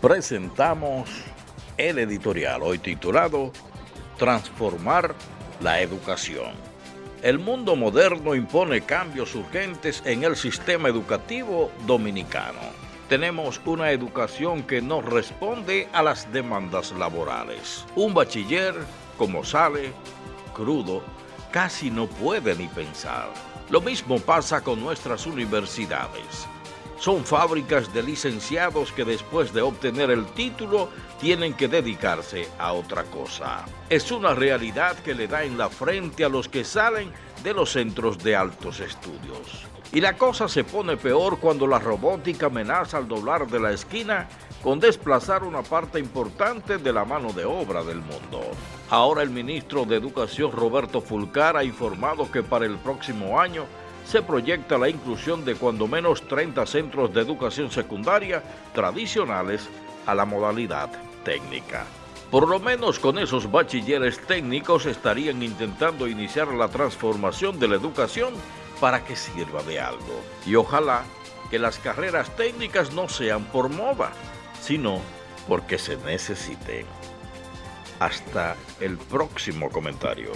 presentamos el editorial hoy titulado Transformar la educación. El mundo moderno impone cambios urgentes en el sistema educativo dominicano. Tenemos una educación que no responde a las demandas laborales. Un bachiller, como sale, crudo, casi no puede ni pensar. Lo mismo pasa con nuestras universidades son fábricas de licenciados que después de obtener el título tienen que dedicarse a otra cosa. Es una realidad que le da en la frente a los que salen de los centros de altos estudios. Y la cosa se pone peor cuando la robótica amenaza al doblar de la esquina con desplazar una parte importante de la mano de obra del mundo. Ahora el ministro de Educación Roberto Fulcar ha informado que para el próximo año se proyecta la inclusión de cuando menos 30 centros de educación secundaria tradicionales a la modalidad técnica. Por lo menos con esos bachilleres técnicos estarían intentando iniciar la transformación de la educación para que sirva de algo. Y ojalá que las carreras técnicas no sean por moda, sino porque se necesiten. Hasta el próximo comentario.